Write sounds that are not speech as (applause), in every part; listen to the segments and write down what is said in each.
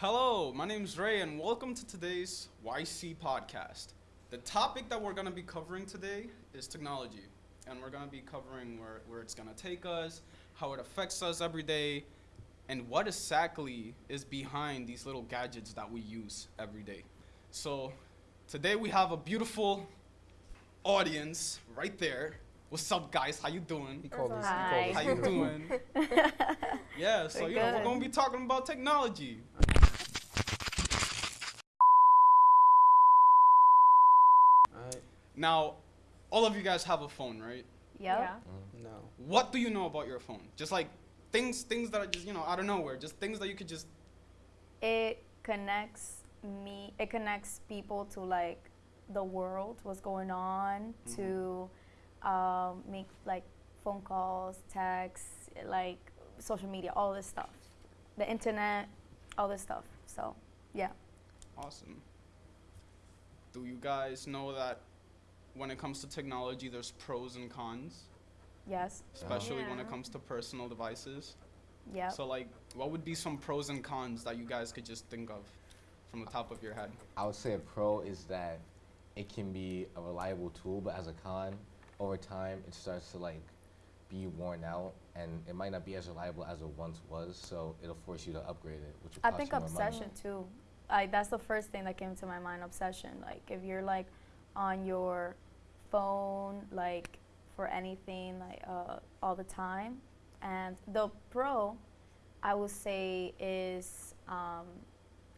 Hello, my name is Ray, and welcome to today's YC podcast. The topic that we're going to be covering today is technology, and we're going to be covering where, where it's going to take us, how it affects us every day, and what exactly is behind these little gadgets that we use every day. So, today we have a beautiful audience right there. What's up, guys? How you doing? He called us. Hi. How you doing? (laughs) Yeah, so We're you know we're gonna be talking about technology. Now, all of you guys have a phone, right? Yep. No. What do you know about your phone? Just like things, things that are just you know out of nowhere, just things that you could just. It connects me. It connects people to like the world, what's going on, Mhm. to um, make like phone calls, texts, like social media, all this stuff, the internet, all this stuff. So, yeah. Awesome. Do you guys know that when it comes to technology, there's pros and cons, Yes. especially when it comes to personal devices? Yep. So, like, what would be some pros and cons that you guys could just think of from the top of your head? I would say a pro is that it can be a reliable tool, but as a con, over time it starts to like be worn out, and it might not be as reliable as it once was. So it'll force you to upgrade it, which I think you money. obsession too. Like that's the first thing that came to my mind. Obsession. Like if you're like on your phone, like for anything, like uh, all the time. And the pro, I would say, is um,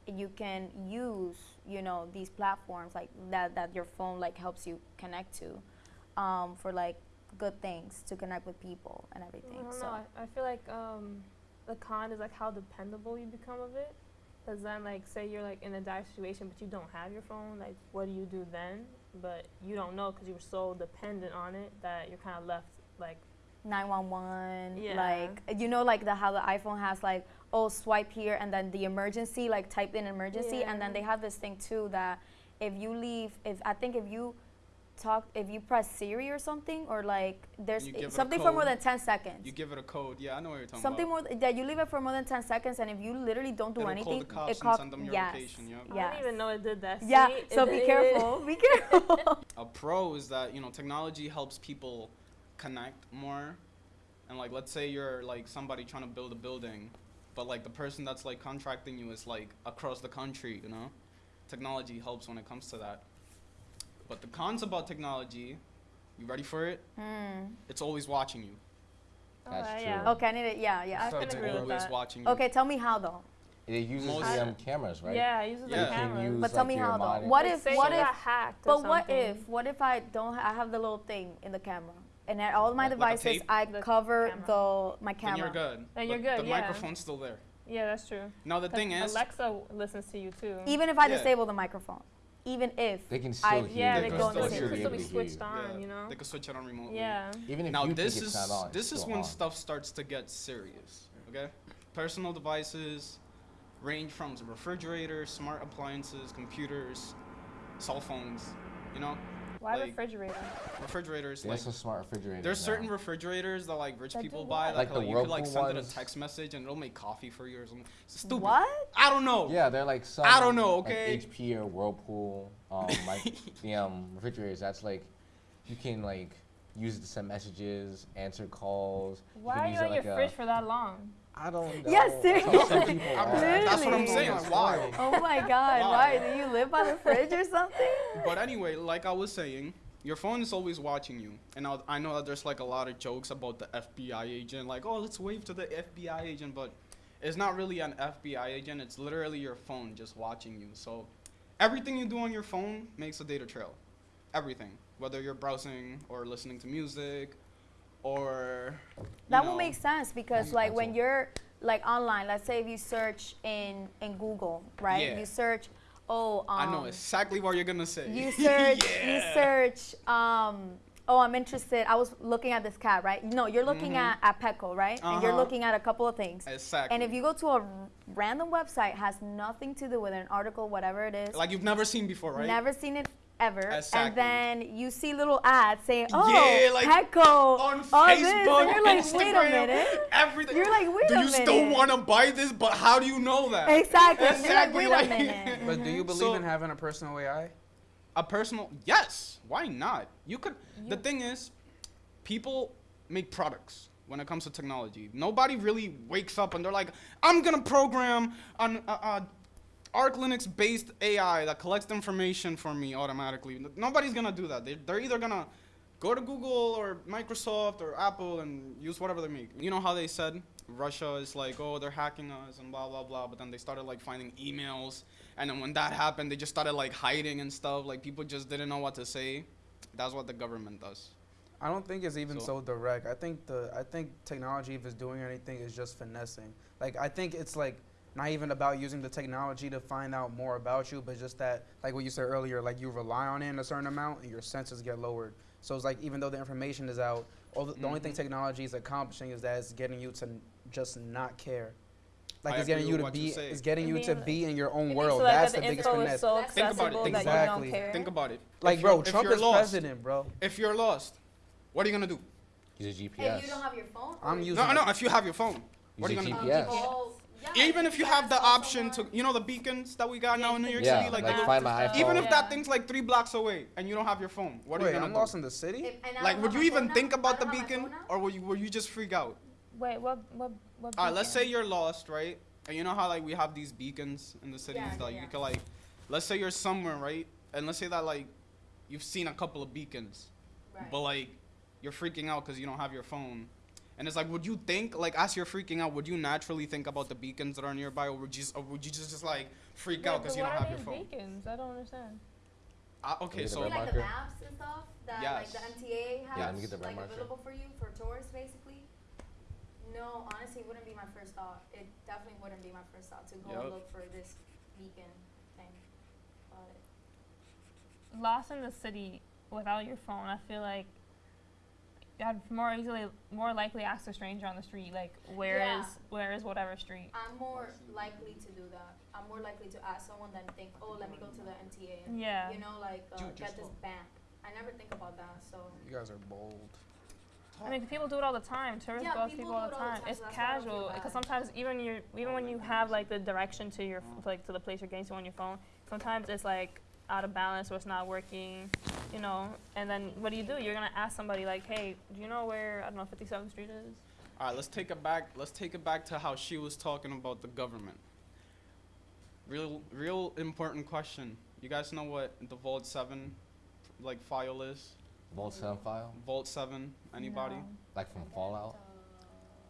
you can use you know these platforms like that that your phone like helps you connect to um, for like good things to connect with people and I everything. don't so know. I, I feel like um, the con is like how dependable you become of it. Because then, like, say you're like in a dire situation, but you don't have your phone. Like, what do you do then? But you don't know because you were so dependent on it that you're kind of left like 911 Yeah. like you know like the how the iphone has like oh swipe here and then the emergency like type in emergency and then they have this thing too that if you leave if i think if you talk if you press siri or something or like there's it something for more than 10 seconds You give it a code. Yeah, I know what you're talking something about. Something more th- that you leave it for more than 10 seconds and if you literally don't do It'll call anything the cops it and calls send them your yes location, yep. I yes didn't even know it did that. yeah See? so be did- careful be careful (laughs) a pro is that you know technology helps people connect more and like let's say you're like somebody trying to build a building but like the person that's like contracting you is like across the country you know technology helps when it comes to that but the cons about technology you ready for it Hmm. it's always watching you That's Alright, true. yeah. okay i need it yeah yeah I So it's it's agree with always that. watching you okay tell me how though It uses Most- the um, cameras, right? Yeah, it uses Yeah. the You cameras. use But tell like, me how though. What if? What if? hacked or But what if? What if I don't? Ha- I have the little thing in the camera, and at all my Like- like devices, tape? I The cover camera. the my then camera. you're good Then you're good, the yeah. microphone's still there Yeah, that's true. now the 'Cause thing is Alexa listens to you too. Even if I Yeah. disable the microphone, even if They can I- still hear yeah, you. they They go can on the still same. hear It you. could still be to switched on, yeah, you know. they can switch it on remotely Yeah. Even if now you this think is it's not on, this is when on. stuff starts to get serious okay personal devices range from refrigerators smart appliances computers cell phones you know Why Like- refrigerator? refrigerators There's like some smart refrigerators. there's now. certain refrigerators that like rich That people buy what? Like the like, you could like Whirlpool send it a text message and it'll make coffee for you or something it's stupid what? i don't know Yeah, they're like some. I don't know, like okay? HP or Whirlpool, um, like (laughs) the um, refrigerators. That's like, you can like use it to send messages, answer calls. Why can are you use it on your like a- fridge for that long? I don't know. Yeah, That's how some seriously. I'm- that's what i'm Literally. saying like, why Oh my (laughs) God! Why? Why do you live by the fridge or something? But anyway, like I was saying, your phone is always watching you. And I, I know that there's like a lot of jokes about the FBI agent, like, oh, let's wave to the FBI agent, but it's not really an FBI agent. It's literally your phone just watching you. So everything you do on your phone makes a data trail. Everything. Whether you're browsing or listening to music or. That would know, make sense because like when you're like online, let's say if you search in in Google, right? Yeah. You search, oh, um, I know exactly what you're going to say. You (laughs) search, you search, um, oh, I'm interested. I was looking at this cat, right? No, you're looking Mhm. at, at Petco, right? And you're Uh-huh. looking at a couple of things. Exactly. And if you go to a random website, has nothing to do with an article, whatever it is, Like you've never seen before, right? never seen it ever, Exactly. and then you see little ads saying, "Oh, Yeah, like, Petco, on Facebook, and you're like, Instagram, "Wait a minute." everything. You're like, "Wait Do a you still want to buy this? But how do you know that? Exactly. Exactly, You're like, like- a minute. (laughs) But do you believe So- in having a personal AI? A personal yes. Why not? You could. The thing is, people make products when it comes to technology. Nobody really wakes up and they're like, I'm gonna program an uh, uh, Arch Linux based AI that collects information for me automatically. Nobody's gonna do that. They, they're either gonna go to Google or Microsoft or Apple and use whatever they make. You know how they said Russia is like, oh, they're hacking us and blah blah blah. But then they started like finding emails, and then when that happened, they just started like hiding and stuff. Like people just didn't know what to say. That's what the government does. I don't think it's even So- so, direct. I think the I think technology, if it's doing anything, is just finessing. Like I think it's like not even about using the technology to find out more about you, but just that, like what you said earlier, like you rely on it in a certain amount and your senses get lowered. So it's like even though the information is out, all the, the only thing Mhm. technology is accomplishing is that it's getting you to n- just not care. Like I it's getting you to what you be, it's getting It you to like- be in your own world. like That's that the the biggest info finesse. so Think about it, think that about you it. don't Exactly. Think about it. Like If bro, if Trump you're is lost, president, bro. If you're lost, what are you gonna do? Use a If GPS. you don't have your phone. I'm using No, no. If you have your phone, what are you Use gonna do? GPS. Yeah, Even if you have the call option to, you know, the beacons that we got now in New York Yeah, City, like, like find little- my even if that thing's like three blocks away and you don't have your phone, what are you gonna I'm do? lost in the city. If- like, would you my phone even think I about the don't have my beacon, or will you, will you just freak out? Wait, what? What? What? All right, let's say you're lost, right? And you know how like we have these beacons in the cities Yeah, that yeah, you can like, let's say you're somewhere, right? And let's say that like you've seen a couple of beacons, Right. but like you're freaking out because you don't have your phone. And it's like, would you think, like, as you're freaking out, would you naturally think about the beacons that are nearby, or would you, just, or would you just, just like freak Wait, out because you don't what have are your these phone? beacons? I don't understand. Uh, okay, so like marker? the maps and stuff that like the Yes. MTA has Yeah, let me get the like marker. available for you for tourists basically. No, honestly, it wouldn't be my first thought. It definitely wouldn't be my first thought to go Yup. and look for this beacon thing. But Lost in the city without your phone, I feel like I'd more easily, more likely ask a stranger on the street, like, where is, Yeah. where is whatever street? I'm more likely to do that. I'm more likely to ask someone than think, oh, let me go to the MTA and Yeah. you know like uh, Dude, get this go. bank. I never think about that. So You guys are bold. I mean, people do it all the time. Tourists Yeah, go out people people all the all the time. time, It's so that's why I don't feel casual because sometimes even you, even when you have like the direction to your, f- like to the place you're getting to on your phone, sometimes it's like out of balance or it's not working, you know. And then what do you do? You're gonna ask somebody like, hey, do you know where I don't know 57th Street is? all right, let's take it back. Let's take it back to how she was talking about the government. Real, real important question. You guys know what the Vault Seven, like file is? Vault 7 file, Vault Seven. Anybody? No. like from Fallout.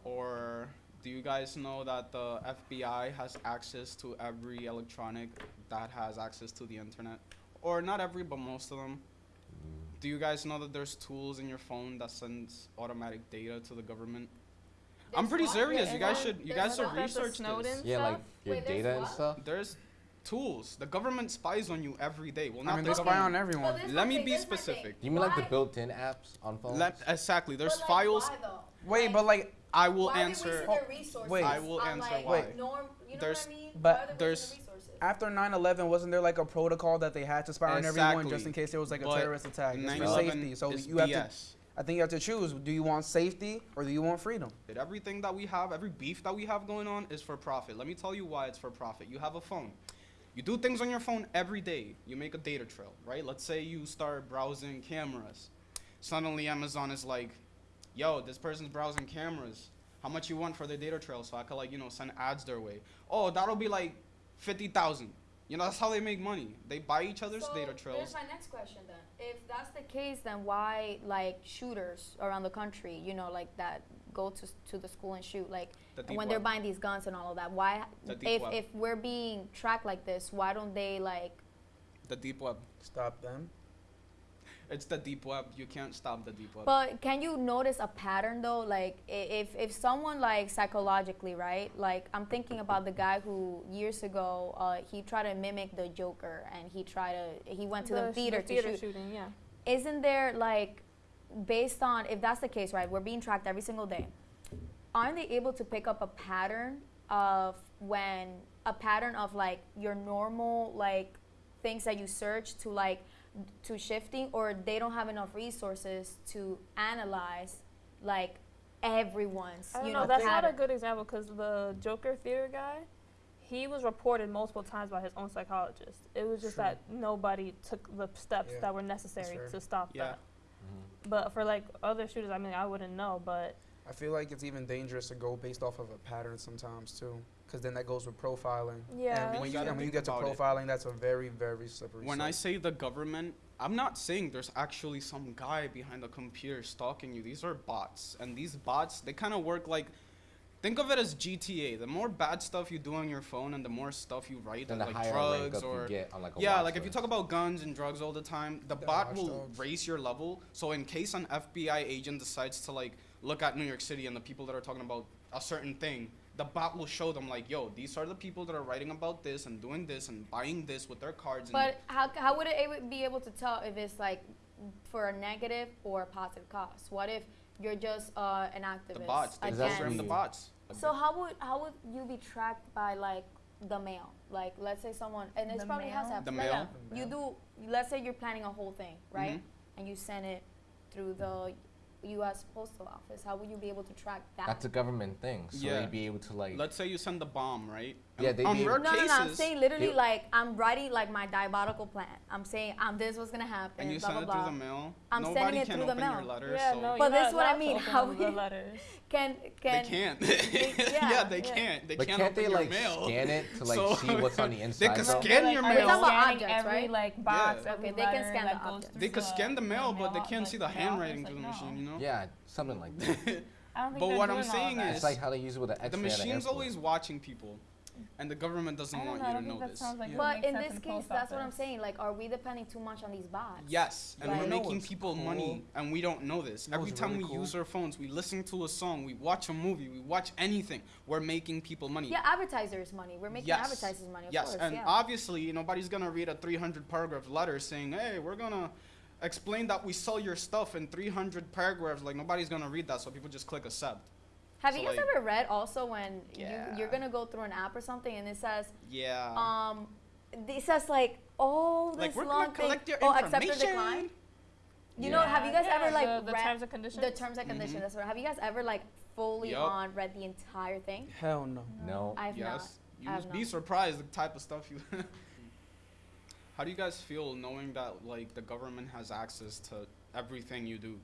Or do you guys know that the FBI has access to every electronic that has access to the internet? Or not every, but most of them. Do you guys know that there's tools in your phone that sends automatic data to the government? I'm pretty what? serious. There's You guys should. You guys should what? That's the research Snowden? this. Yeah, like your Wait, there's data and stuff. There's tools. The government spies on you every day. Well, not I mean, the they spy government. on everyone. But Let my me be this my thing. specific. You mean like the built-in apps on phones? Let, exactly. There's but, like, files. Why. Wait, Like, but like, I will why answer. They wasting resources Wait. I will answer like, why. Norm, you know There's- what I mean? but why there's- wasting their resources? after 9/11, wasn't there like a protocol that they had to spy on everyone just in case there was like a But terrorist attack? It's for safety. So is you have to. I think you have to choose. Do you want safety or do you want freedom? That Everything that we have, every beef that we have going on is for profit. Let me tell you why it's for profit. You have a phone. You do things on your phone every day. You make a data trail, right? Let's say you start browsing cameras. Suddenly Amazon is like, yo, this person's browsing cameras. How much you want for their data trail so I could like, you know, send ads their way. Oh, that'll be like 50,000. You know, that's how they make money. They buy each other's so data trails. Here's trails. my next question then. If that's the case, then why like shooters around the country, you know, like that go to to the school and shoot, like The deep when they're buying these guns and all of that? Why, The if if we're being tracked like this, why don't they like? The deep web. Stop them. It's the deep web. You can't stop the deep web. But can you notice a pattern though? Like if if someone like psychologically, right? Like I'm thinking about the guy who years ago uh, he tried to mimic the Joker and he tried to he went to the, sh- theater to theater shoot. shooting, yeah. Isn't there like based on if that's the case, right? We're being tracked every single day. Aren't they able to pick up a pattern of when a pattern of like your normal like things that you search to like to shifting or they don't have enough resources to analyze like everyone's I don't you know. know That's not a good example because the Joker theater guy, he was reported multiple times by his own psychologist. It was just True. that nobody took the steps Yeah, that were necessary fair. to stop Yeah. that. Mm-hmm. But for like other shooters, I mean, I wouldn't know. But I feel like it's even dangerous to go based off of a pattern sometimes too, because then that goes with profiling. Yeah. And when you, gotta and when you get to about it. profiling, that's a very, very slippery. When I say the government, I'm not saying there's actually some guy behind the computer stalking you. These are bots, and these bots they kind of work like. Think of it as GTA. The more bad stuff you do on your phone, and the more stuff you write, Then of, the like higher rank drugs up or you get on like a yeah, watch like if you talk about guns and drugs all the time, the Yeah, bot will Watch Dogs. raise your level. So in case an FBI agent decides to like look at New York City and the people that are talking about a certain thing, the bot will show them like, yo, these are the people that are writing about this and doing this and buying this with their cards. but how, how would it be able to tell if it's like for a negative or a positive cause what if you're just uh, an activist the bots, they Is the bots. So how would how would you be tracked by like the mail? Like let's say someone and it's The probably has to mail? have The like, mail? yeah, You do let's say you're planning a whole thing, right? Mhm. And you send it through the U.S. Postal Office. How would you be able to track that? That's a government thing, so Yeah. they'd be able to like. Let's say you send the bomb, right? Yeah, they'd on be- rare no, no, cases, no. I'm saying literally they- like I'm writing like my diabolical plan. I'm saying um, this was gonna happen. and you blah send blah it blah. through the mail. I'm Nobody sending it can through the open your mail. letter. yeah, so no. But this is what I mean, how up the we- letters. (laughs) Can they can can't. (laughs) they- yeah, yeah, they yeah. can't. They but can't, can't open they your like mail. scan it to (laughs) like So- see what's on the They inside? could though? scan your Are we mail. talking about Scanning objects, every right? like box, Okay, they can scan the goes objects. They could scan the mail, but they can't see the handwriting office, through the machine. You know. Yeah, something like that. I don't think But what I'm saying is, it's like how they use it with the X-ray the machine's always watching people, and the government doesn't want know, you to know this. like Yeah. But in this the case, post that's what I'm saying. Like, are we depending too much on these bots? Yes, and Like- we're making people cool? money, and we don't know this. You Every time really we cool? use our phones, we listen to a song, we watch a movie, we watch anything. We're making people money. Yeah, advertisers' money. We're making Yes. advertisers' money, of yes, course. and yeah. obviously nobody's gonna read a 300 paragraph letter saying, "Hey, we're gonna explain that we sell your stuff in 300 paragraphs." Like nobody's gonna read that, so people just click accept. Have so you guys like- ever read also when Yeah. you, you're gonna go through an app or something and it says, Yeah. um, it says like, oh, like this we're long gonna collect thing. your oh, accept or information. decline. You know, have you guys Yeah, ever like the, the read terms and conditions? the terms and conditions? Mhm. That's what. Have you guys ever like fully Yup. on read the entire thing? Hell no. No. I've yes. You I would be not. surprised the type of stuff you. (laughs) How do you guys feel knowing that like the government has access to everything you do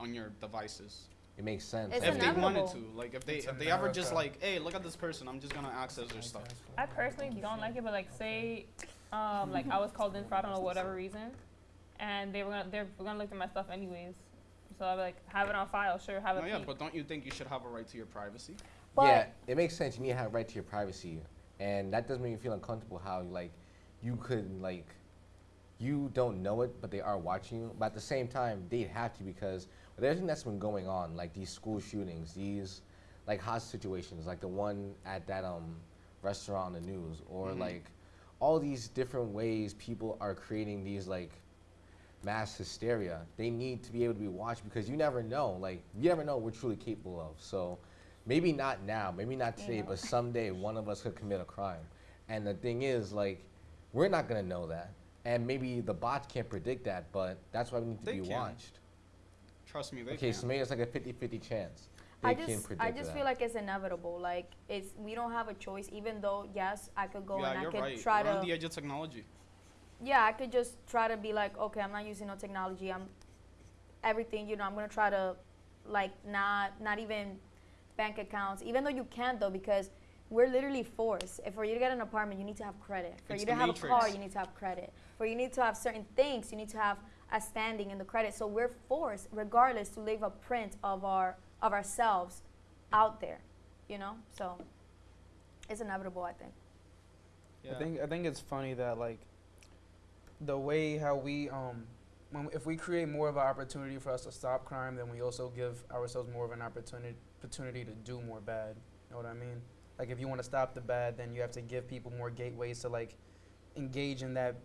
on your devices? It makes sense. It's if they wanted to, like if they It's if they ever just like, hey, look at this person, I'm just gonna access their stuff. I personally don't like it, but like say, um, like I was called in for I don't know whatever (laughs) reason, and they were gonna they're gonna look at my stuff anyways. So I'd be like, have it on file, sure, have No, it. yeah, peek. but don't you think you should have a right to your privacy? But yeah, it makes sense. You need to have a right to your privacy, and that doesn't make me feel uncomfortable. How like you could like you don't know it, but they are watching you. But at the same time, they'd have to because with everything that's been going on, like these school shootings, these like hot situations, like the one at that um restaurant on the news, or Mhm. like all these different ways people are creating these like mass hysteria. They need to be able to be watched because you never know. Like you never know what we're truly capable of. So maybe not now, maybe not today, Yeah. but someday one of us could commit a crime. And the thing is, like, we're not gonna know that. And maybe the bots can't predict that, but that's why we need to They be can. watched. Trust me, they okay, can. so maybe it's like a 50-50 chance. They I can just predict I just that. feel like it's inevitable. Like it's we don't have a choice. Even though yes, I could go yeah, and I you're could right. try We're to on the edge of technology. yeah, I could just try to be like, okay, I'm not using no technology. I'm everything, you know, I'm gonna try to like not not even bank accounts, even though you can't though, because we're literally forced. If for you to get an apartment, you need to have credit. For It's you the to have a car, you need to have credit. For you need to have certain things, you need to have a standing in the credit. So we're forced, regardless, to leave a print of our of ourselves out there, you know. So it's inevitable, I think. Yeah. I think I think it's funny that like the way how we um when if we create more of an opportunity for us to stop crime, then we also give ourselves more of an opportunity opportunity to do more bad. You know what I mean? Like if you want to stop the bad, then you have to give people more gateways to like engage in that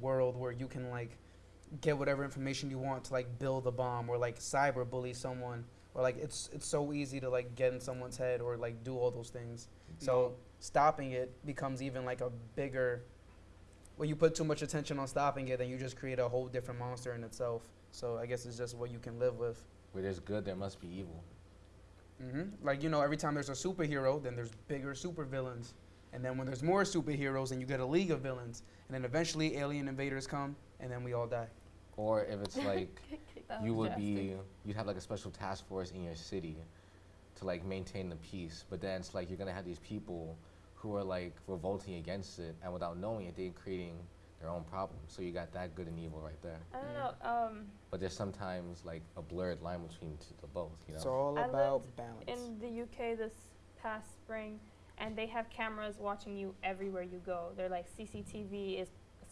world where you can like get whatever information you want to like build a bomb or like cyber bully someone or like it's it's so easy to like get in someone's head or like do all those things. So stopping it becomes even like a bigger when you put too much attention on stopping it, then you just create a whole different monster in itself. So I guess it's just what you can live with. Where there's good, there must be evil. hmm Like you know, every time there's a superhero, then there's bigger supervillains, and then when there's more superheroes, then you get a league of villains, and then eventually alien invaders come, and then we all die. Or if it's (laughs) like you would be, you'd have like a special task force in your city to like maintain the peace. But then it's like you're gonna have these people who are like revolting against it, and without knowing it, they're creating their own problems. So you got that good and evil right there. I don't know. Um, But there's sometimes like a blurred line between t- the both. You know. It's all I about lived balance. in the UK this past spring, and they have cameras watching you everywhere you go. They're like CCTV is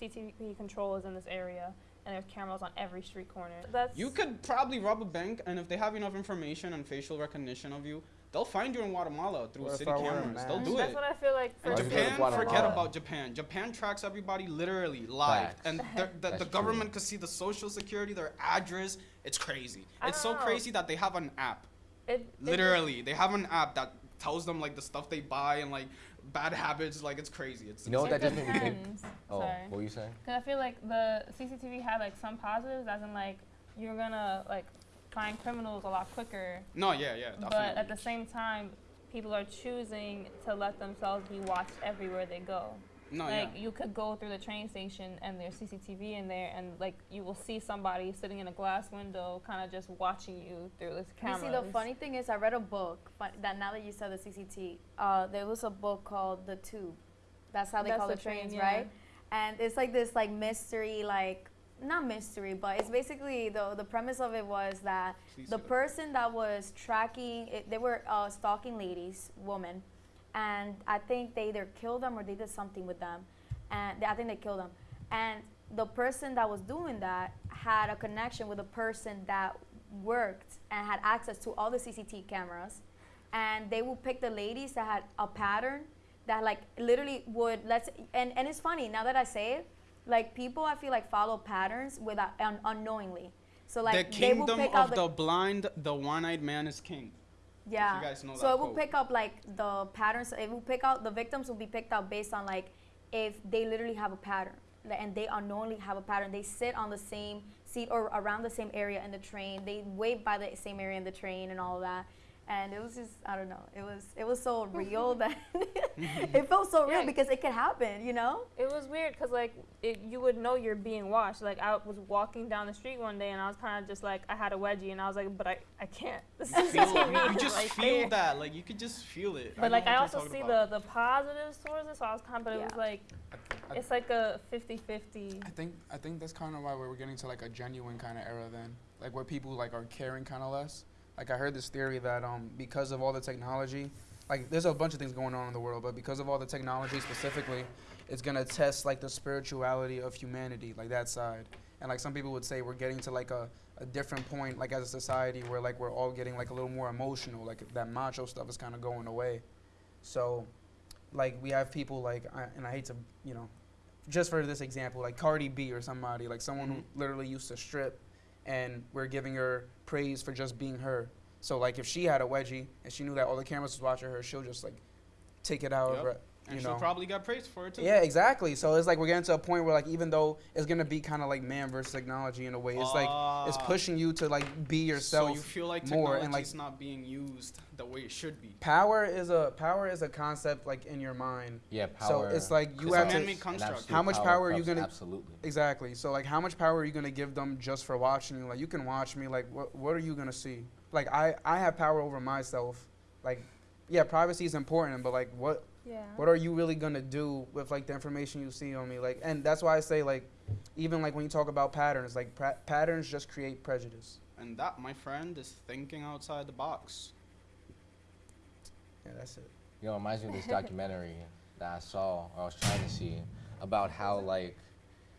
CCTV control is in this area, and there's cameras on every street corner. That's You could probably rob a bank, and if they have enough information and facial recognition of you, they'll find you in Guatemala through What city I wear a cameras. They'll mask? do That's it. what I feel like. For And Why would you go to Japan, forget about Japan. Japan tracks everybody literally live, Facts. and the, the, the government could see the social security, their address. It's crazy. I It's so know. crazy that they have an app. it, it Literally, they have an app that tells them like the stuff they buy and like bad habits. Like it's crazy. It's You know what It that just made me think? depends. Oh, Sorry. what were you saying? Because I feel like the CCTV had like some positives, as in like you're gonna like find criminals a lot quicker. no, yeah, yeah, definitely. But at the same time, people are choosing to let themselves be watched everywhere they go. No, like yeah. you could go through the train station and there's CCTV in there, and like you will see somebody sitting in a glass window, kind of just watching you through this You camera. see, the funny thing is, I read a book fun, that now that you said the CCT, uh, there was a book called The Tube. That's how they That's call the the train, trains, yeah. right? And it's like this like mystery, like not mystery, but it's basically the the premise of it was that Please the person that was tracking it, they were uh, stalking ladies, women, and I think they either killed them or they did something with them, and they, I think they killed them. And the person that was doing that had a connection with a person that worked and had access to all the CCTV cameras, and they would pick the ladies that had a pattern that like literally would let's and and it's funny now that I say it, like people I feel like follow patterns without un, unknowingly. So like the kingdom of the blind, the one-eyed man is king. Yeah. guys know so it will pick up like the patterns. It will pick out the victims will be picked out based on like if they literally have a pattern and they unknowingly have a pattern. They sit on the same seat or around the same area in the train. They wait by the same area in the train and all that. And it was just I don't know. It was it was so (laughs) real that (laughs) (laughs) it felt so real Yeah. because it could happen. You know. It was weird because like it, you would know you're being watched. Like I was walking down the street one day and I was kind of just like I had a wedgie and I was like, but I, I can't. The Feel, CCTV you is just right feel there. that, like you could just feel it. But know like I also see about. the the positives towards it, so I was kind of, but it was Yeah. like I- it's like a 50-50. I think I think that's kind of why we're getting to like a genuine kind of era then, like where people like are caring kind of less. Like I heard this theory that um because of all the technology, like there's a bunch of things going on in the world, but because of all the technology specifically, it's gonna test like the spirituality of humanity, like that side. And like some people would say we're getting to like a, a different point, like as a society where like we're all getting like a little more emotional, like that macho stuff is kind of going away. So, like we have people like, I, and I hate to, you know, just for this example, like Cardi B or somebody, like someone Mhm. who literally used to strip, and we're giving her praise for just being her. So like if she had a wedgie and she knew that all the cameras was watching her, she'll just like take it out of Yep. Her. and you she'll know. probably got praised for it too. Yeah, exactly. So it's like we're getting to a point where like even though it's gonna be kind of like man versus technology in a way, it's like it's Ah. pushing you to like be yourself. So you feel like more technology and, like- is not being used the way it should be. power is a power is a concept like in your mind. Yeah, power. So it's like you have to construct. How much power are you gonna- Absolutely. Exactly. So like, how much power are you gonna give them just for watching you? Like, you can watch me. Like, what what are you gonna see? Like, I I have power over myself. Like, yeah, privacy is important, but like, what Yeah. what are you really gonna do with like the information you see on me? Like, and that's why I say like, even like when you talk about patterns, like pra- patterns just create prejudice. And that, my friend, is thinking outside the box. Yeah, that's it. You know, it reminds me of this (laughs) documentary that I saw or I was trying to see about how like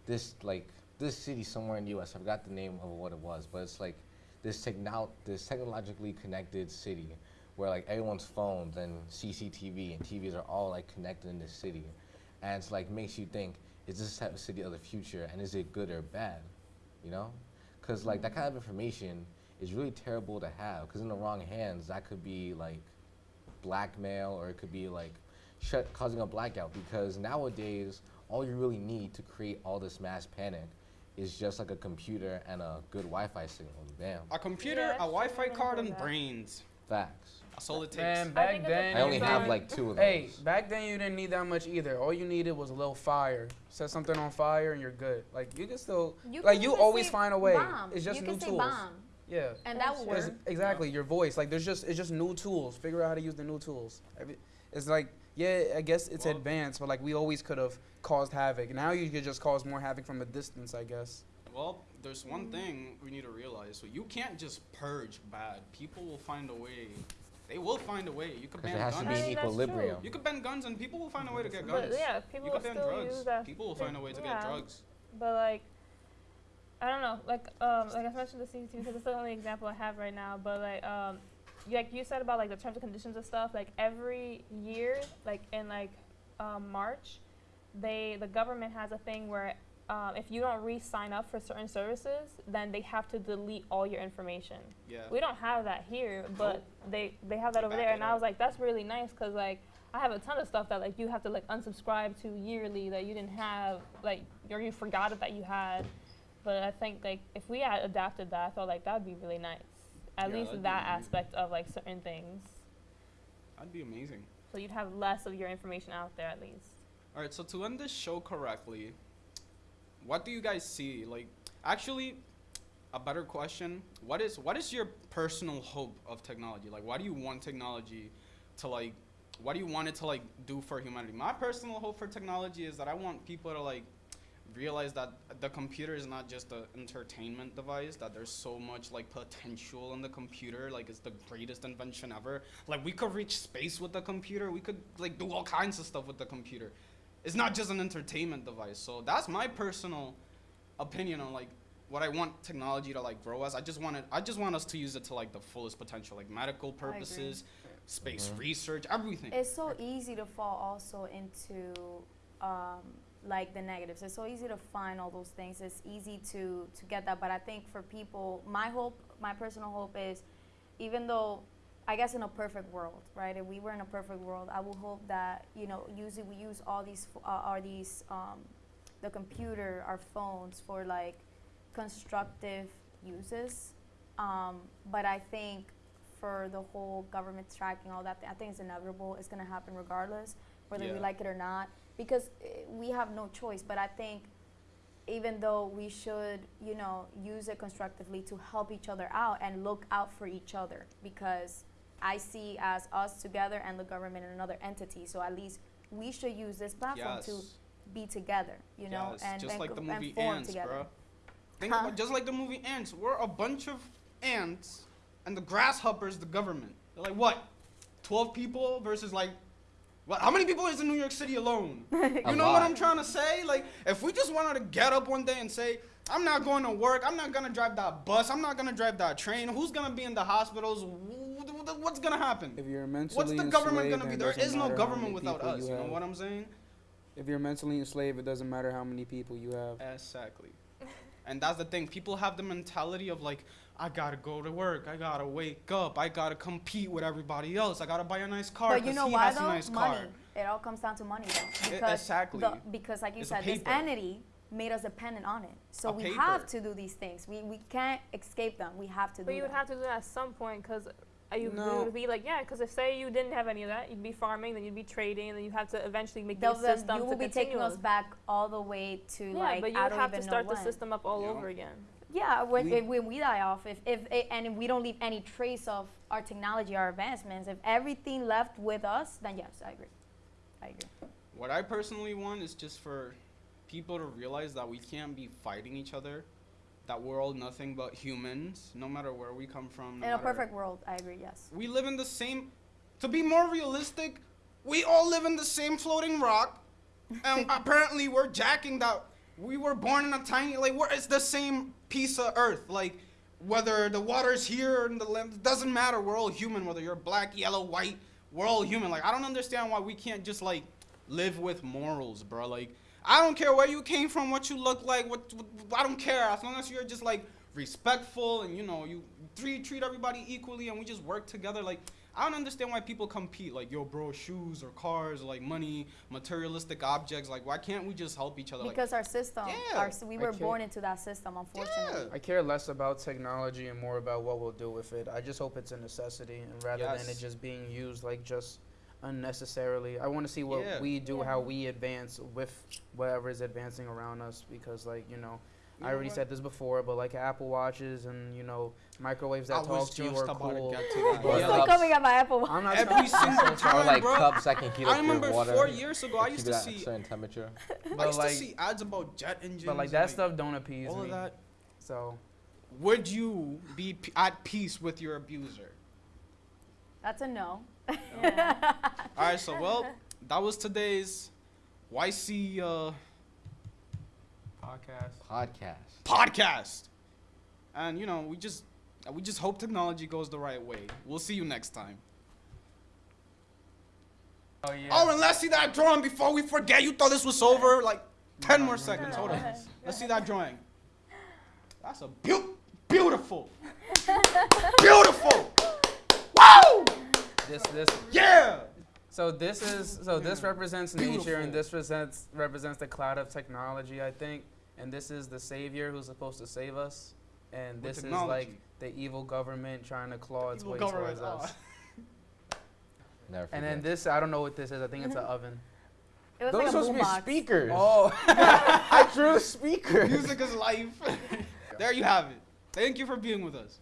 this like this city somewhere in the U.S. I forgot the name of what it was, but it's like this techno this technologically connected city where like everyone's phones and CCTV and TVs are all like connected in this city, and it's like makes you think is this type of city of the future and is it good or bad, you know? Because like that kind of information is really terrible to have because in the wrong hands that could be like blackmail or it could be like shut, causing a blackout because nowadays all you really need to create all this mass panic is just like a computer and a good Wi-Fi signal. Bam, A computer, Yeah, a Wi-Fi card, heard and that. brains. Facts. That's all it takes. Man, I back think it then. I only have didn't- like two of those. Hey, back then you didn't need that much either. All you needed was a little fire. Set something on fire and you're good. Like you can still, You like can you always find a way. bomb. It's just you new can say tools. bomb, Yeah. and that will It's- work. exactly your voice. Like there's just it's just new tools. Figure out how to use the new tools. It's like yeah, I guess it's Well- advanced, but like we always could have caused havoc. Now you could just cause more havoc from a distance, I guess. Well, there's one thing we need to realize. So you can't just purge bad. People will find a way. They will find a way. You could Because ban there has to guns. be I an mean, that's equilibrium. You could ban guns and people will find a way to get guns. But guns. yeah, people you will could ban still drugs. use that. People will find a way to yeah. get drugs. But like, I don't know. Like, um, like I mentioned the CCTV because it's the only example I have right now. But like, um, you- like you said about like the terms and conditions and stuff. Like every year, like in like um, March, they the government has a thing where um, if you don't re-sign up for certain services, then they have to delete all your information. Yeah. We don't have that here, but they they have that They over there, and I was like, that's really nice because like I have a ton of stuff that like you have to like unsubscribe to yearly that you didn't have like or you forgot it that you had. But I think like if we had adapted that, I felt like that'd be really nice. At Yeah, least amazing. aspect of like certain things, That'd be amazing. so you'd have less of your information out there at least. All right. So to end this show correctly, what do you guys see? Like, actually, a better question: What is what is your personal hope of technology? Like, why do you want technology to like? What do you want it to like do for humanity? My personal hope for technology is that I want people to like realize that the computer is not just an entertainment device that there's so much like potential in the computer like it's the greatest invention ever like we could reach space with the computer we could like do all kinds of stuff with the computer it's not just an entertainment device so that's my personal opinion on like what i want technology to like grow as i just want it i just want us to use it to like the fullest potential like medical purposes space Mhm. research everything It's so easy to fall also into um, like the negatives. It's so easy to find all those things. It's easy to to get that. But I think for people, my hope, my personal hope is, even though, I guess in a perfect world, right? If we were in a perfect world, I would hope that you know, usually we use all these uh, are these um, the computer, our phones for like constructive uses. Um, but I think for the whole government tracking all that, I think it's inevitable. It's going to happen regardless, whether we like it or not, because uh, we have no choice. But I think even though we should, you know, use it constructively to help each other out and look out for each other, because I see as us together and the government and another entity. So at least we should use this platform to be together, you know, Yes, and just like the movie Ants, together. bro. Think Huh? about just like the movie Ants. We're a bunch of ants, and the grasshoppers, the government. They're like what? Twelve people versus like, what? How many people is in New York City alone? (laughs) You know what. I'm trying to say? Like, if we just wanted to get up one day and say, I'm not going to work. I'm not gonna drive that bus. I'm not gonna drive that train. Who's gonna be in the hospitals? Wh- wh- What's gonna happen? If you're mentally What's the government gonna be? then There it doesn't is no government without us. You know have. what I'm saying? If you're mentally enslaved, it doesn't matter how many people you have. Exactly. and that's the thing. People have the mentality of like, I gotta go to work. I gotta wake up. I gotta compete with everybody else. I gotta buy a nice car But you because know he why has though? a nice money. car. It all comes down to money though. Because exactly. the, because like you It's said, this entity made us dependent on it. So A we paper. have to do these things. We we can't escape them. We have to But do you would have to do that at some point because you No. would be like, yeah, because if say you didn't have any of that, you'd be farming, then you'd be trading, and then you'd have to eventually make They'll- these they'll- systems you will to be continue. taking us back all the way to yeah, like but you I would have to start the when. system up all Yeah. over again. Yeah, when, We- when we die off, if, if it, and if we don't leave any trace of our technology, our advancements, if everything left with us, then yes, I agree. I agree. What I personally want is just for people to realize that we can't be fighting each other. That we're all nothing but humans, no matter where we come from. No In a perfect world, I agree. Yes. We live in the same. To be more realistic, we all live in the same floating rock, (laughs) and apparently we're jacking that. We were born in a tiny like we're, it's the same piece of earth. Like whether the water's here and the land doesn't matter. We're all human. Whether you're black, yellow, white, we're all human. Like I don't understand why we can't just like live with morals, bro. Like I don't care where you came from, what you look like, what, what I don't care as long as you're just like respectful and you know you treat treat everybody equally and we just work together. Like I don't understand why people compete. Like, yo, bro, shoes or cars, or like money, materialistic objects. Like, why can't we just help each other? Like, Because our system, Yeah. our, we were born into that system, unfortunately. Yeah. I care less about technology and more about what we'll do with it. I just hope it's a necessity, and rather than it just being used like just unnecessarily. I want to see what Yeah. we do, Yeah. how we advance with whatever is advancing around us. Because like you know, You I know already what? said this before, but like Apple watches and you know microwaves that I talk to you are about to cool. get to. (laughs) But, Yeah, still coming at my Apple Watch. I'm not Every trying- single or time, like bro. cups that can heat up I remember water. four years ago, I used to see, certain temperature. I But used like, to see ads about jet engines. but like and, that stuff don't appease all me. of that. So Would you be p- at peace with your abuser? That's a no. Yeah. All right, so well, (laughs) that was today's YC uh, podcast. Podcast. podcast, and you know we just we just hope technology goes the right way. We'll see you next time. Oh yeah. Oh, and let's see that drawing before we forget. You thought this was over? Like ten more seconds. Hold on. Let's see that drawing. That's a beau- (laughs) beautiful, (laughs) beautiful. Wow! This this Yeah. So this is so this Yeah. represents nature and this represents represents the cloud of technology, I think. And this is the savior who's supposed to save us. And With this is like the evil government trying to claw its way government, towards us. (laughs) Never forget. And then this, I don't know what this is. I think it's an (laughs) oven. It Those like are supposed to be boombox. speakers. Oh, (laughs) I drew the speaker. Music is life. there you have it. Thank you for being with us.